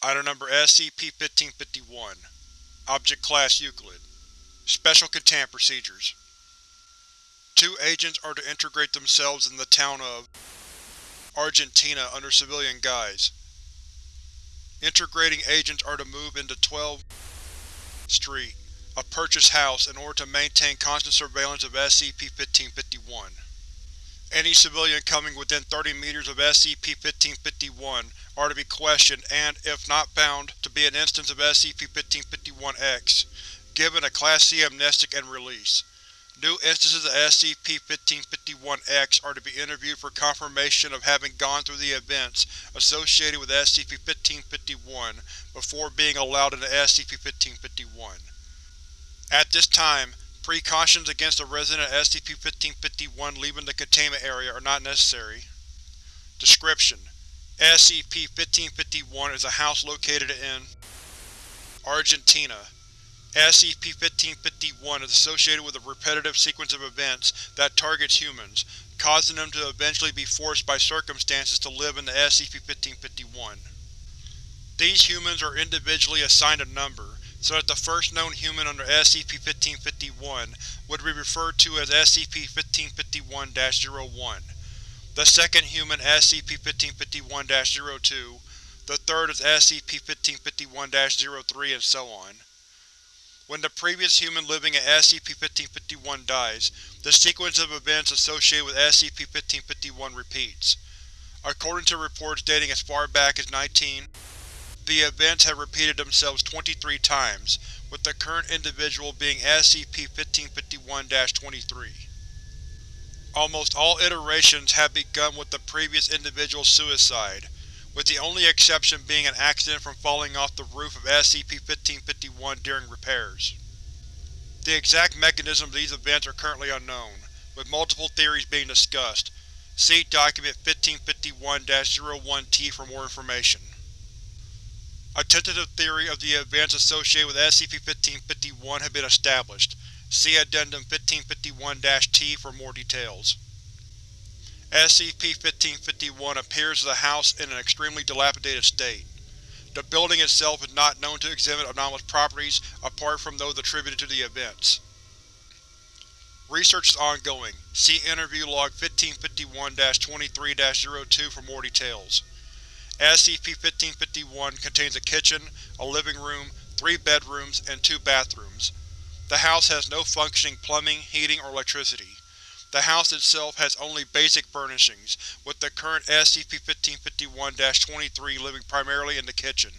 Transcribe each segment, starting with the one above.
Item Number SCP-1551 Object Class Euclid Special Containment Procedures Two agents are to integrate themselves in the town of Argentina under civilian guise. Integrating agents are to move into 12 Street, a purchased house, in order to maintain constant surveillance of SCP-1551. Any civilian coming within 30 meters of SCP-1551 are to be questioned and, if not found to be an instance of SCP-1551-X, given a Class C amnestic and release. New instances of SCP-1551-X are to be interviewed for confirmation of having gone through the events associated with SCP-1551 before being allowed into SCP-1551. At this time, precautions against a resident of SCP-1551 leaving the containment area are not necessary. Description: SCP-1551 is a house located in Argentina. SCP-1551 is associated with a repetitive sequence of events that targets humans, causing them to eventually be forced by circumstances to live in the SCP-1551. These humans are individually assigned a number, so that the first known human under SCP-1551 would be referred to as SCP-1551-01 the second human SCP-1551-02, the third is SCP-1551-03, and so on. When the previous human living at SCP-1551 dies, the sequence of events associated with SCP-1551 repeats. According to reports dating as far back as 19, the events have repeated themselves 23 times, with the current individual being SCP-1551-23. Almost all iterations have begun with the previous individual's suicide, with the only exception being an accident from falling off the roof of SCP-1551 during repairs. The exact mechanism of these events are currently unknown, with multiple theories being discussed. See Document 1551-01-T for more information. A tentative theory of the events associated with SCP-1551 has been established, See Addendum 1551-T for more details. SCP-1551 appears as a house in an extremely dilapidated state. The building itself is not known to exhibit anomalous properties apart from those attributed to the events. Research is ongoing. See Interview Log 1551-23-02 for more details. SCP-1551 contains a kitchen, a living room, three bedrooms, and two bathrooms. The house has no functioning plumbing, heating, or electricity. The house itself has only basic furnishings, with the current SCP-1551-23 living primarily in the kitchen.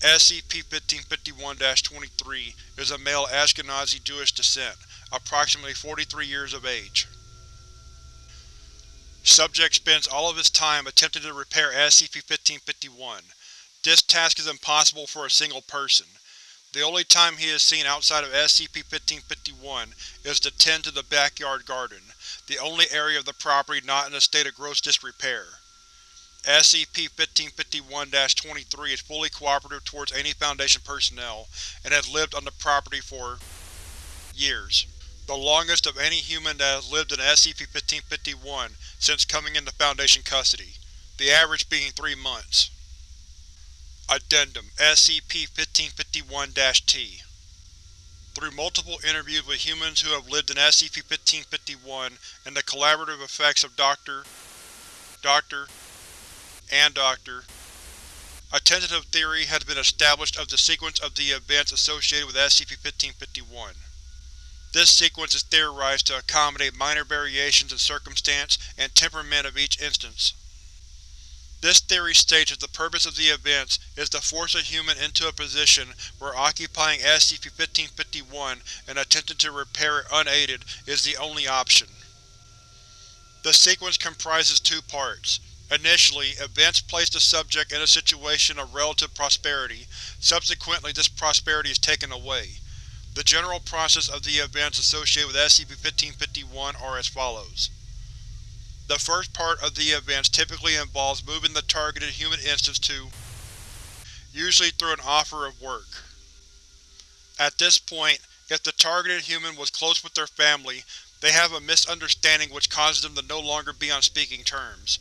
SCP-1551-23 is a male Ashkenazi Jewish descent, approximately 43 years of age. Subject spends all of his time attempting to repair SCP-1551. This task is impossible for a single person. The only time he is seen outside of SCP-1551 is to tend to the backyard garden, the only area of the property not in a state of gross disrepair. SCP-1551-23 is fully cooperative towards any Foundation personnel, and has lived on the property for years. The longest of any human that has lived in SCP-1551 since coming into Foundation custody, the average being three months. Addendum SCP-1551-T Through multiple interviews with humans who have lived in SCP-1551 and the collaborative effects of Dr. Dr. and Dr. A tentative theory has been established of the sequence of the events associated with SCP-1551. This sequence is theorized to accommodate minor variations in circumstance and temperament of each instance. This theory states that the purpose of the events is to force a human into a position where occupying SCP-1551 and attempting to repair it unaided is the only option. The sequence comprises two parts. Initially, events place the subject in a situation of relative prosperity, subsequently this prosperity is taken away. The general process of the events associated with SCP-1551 are as follows. The first part of the events typically involves moving the targeted human instance to usually through an offer of work. At this point, if the targeted human was close with their family, they have a misunderstanding which causes them to no longer be on speaking terms.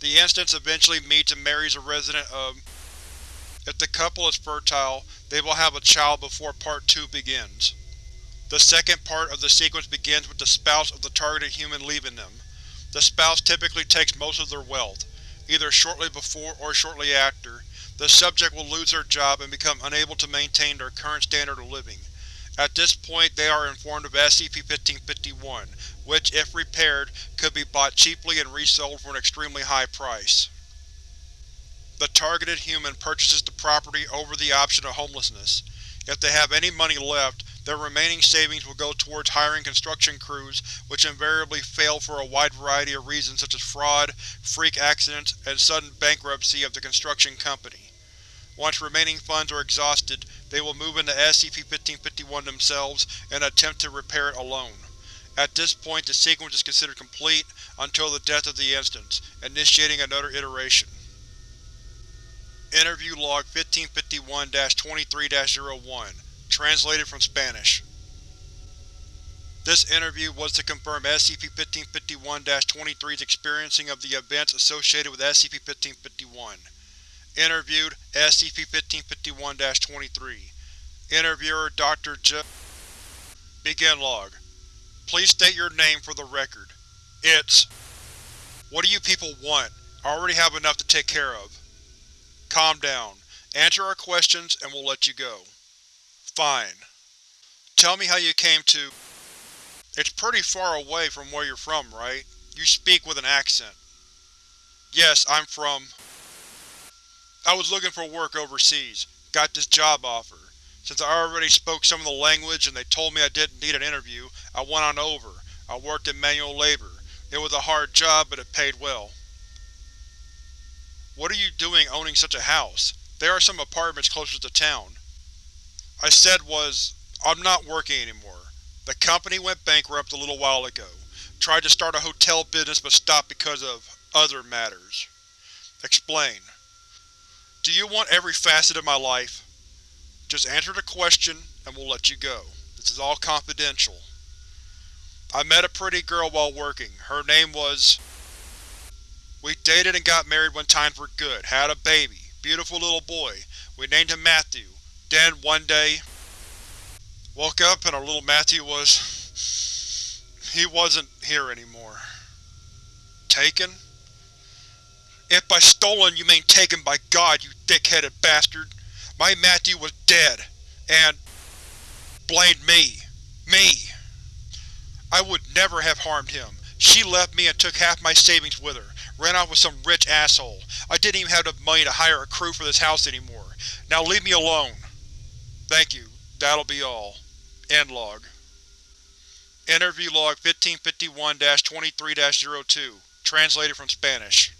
The instance eventually meets and marries a resident of If the couple is fertile, they will have a child before Part 2 begins. The second part of the sequence begins with the spouse of the targeted human leaving them. The spouse typically takes most of their wealth, either shortly before or shortly after. The subject will lose their job and become unable to maintain their current standard of living. At this point they are informed of SCP-1551, which, if repaired, could be bought cheaply and resold for an extremely high price. The targeted human purchases the property over the option of homelessness. If they have any money left, their remaining savings will go towards hiring construction crews which invariably fail for a wide variety of reasons such as fraud, freak accidents, and sudden bankruptcy of the construction company. Once remaining funds are exhausted, they will move into SCP-1551 themselves and attempt to repair it alone. At this point the sequence is considered complete until the death of the instance, initiating another iteration. Interview Log 1551-23-01 Translated from Spanish This interview was to confirm SCP-1551-23's experiencing of the events associated with SCP-1551. Interviewed SCP-1551-23 Interviewer Dr. J. Begin log. Please state your name for the record. It's… What do you people want? I already have enough to take care of. Calm down. Answer our questions and we'll let you go. Fine. Tell me how you came to… It's pretty far away from where you're from, right? You speak with an accent. Yes, I'm from… I was looking for work overseas. Got this job offer. Since I already spoke some of the language and they told me I didn't need an interview, I went on over. I worked in manual labor. It was a hard job, but it paid well. What are you doing owning such a house? There are some apartments closer to town. I said was, I'm not working anymore. The company went bankrupt a little while ago. Tried to start a hotel business but stopped because of other matters. Explain. Do you want every facet of my life? Just answer the question, and we'll let you go. This is all confidential. I met a pretty girl while working. Her name was… We dated and got married when times were good, had a baby. Beautiful little boy. We named him Matthew. Then, one day… Woke up and our little Matthew was… He wasn't here anymore. Taken? If by stolen you mean taken by God, you thick-headed bastard, my Matthew was dead, and blamed me. Me! I would never have harmed him. She left me and took half my savings with her, ran off with some rich asshole. I didn't even have the money to hire a crew for this house anymore. Now leave me alone. Thank you. That'll be all. End log. Interview Log 1551-23-02 Translated from Spanish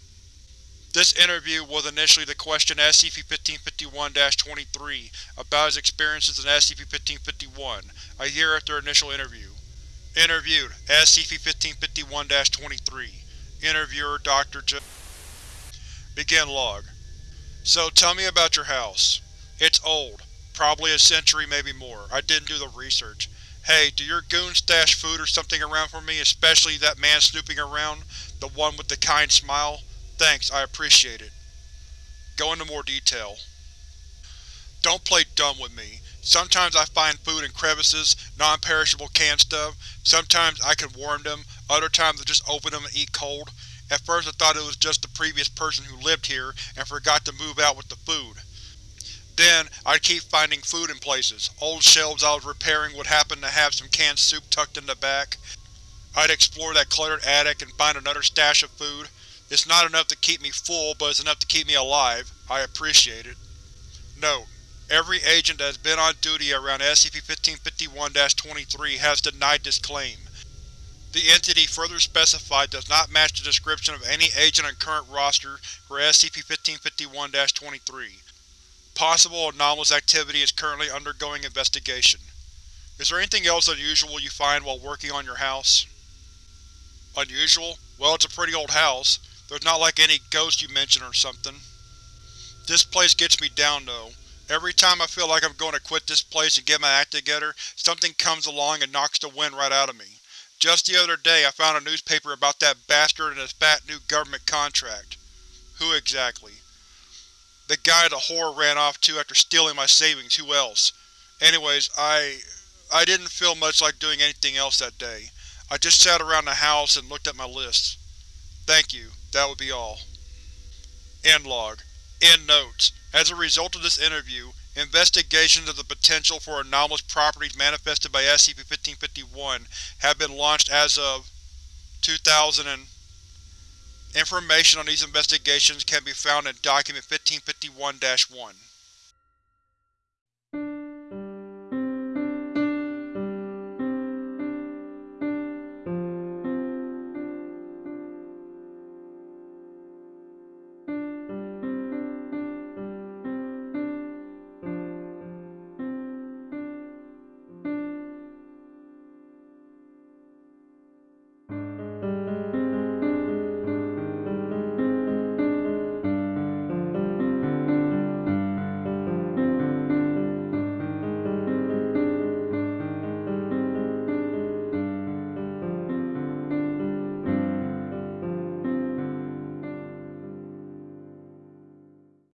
this interview was initially the question SCP-1551-23 about his experiences in SCP-1551, a year after initial interview. Interviewed SCP-1551-23 Interviewer Dr. J. Begin log. So tell me about your house. It's old. Probably a century, maybe more. I didn't do the research. Hey, do your goons stash food or something around for me, especially that man snooping around? The one with the kind smile? Thanks, I appreciate it. Go into more detail. Don't play dumb with me. Sometimes I find food in crevices, non-perishable canned stuff. Sometimes I can warm them, other times I just open them and eat cold. At first I thought it was just the previous person who lived here and forgot to move out with the food. Then, I'd keep finding food in places. Old shelves I was repairing would happen to have some canned soup tucked in the back. I'd explore that cluttered attic and find another stash of food. It's not enough to keep me full, but it's enough to keep me alive. I appreciate it. Note: Every agent that has been on duty around SCP-1551-23 has denied this claim. The entity further specified does not match the description of any agent on current roster for SCP-1551-23. Possible anomalous activity is currently undergoing investigation. Is there anything else unusual you find while working on your house? Unusual? Well, it's a pretty old house. There's not like any ghost you mentioned or something. This place gets me down, though. Every time I feel like I'm going to quit this place and get my act together, something comes along and knocks the wind right out of me. Just the other day I found a newspaper about that bastard and his fat new government contract. Who exactly? The guy the whore ran off to after stealing my savings, who else? Anyways, I… I didn't feel much like doing anything else that day. I just sat around the house and looked at my lists. Thank you. That would be all. End log. End notes. As a result of this interview, investigations of the potential for anomalous properties manifested by SCP-1551 have been launched as of 2000 and Information on these investigations can be found in Document 1551-1.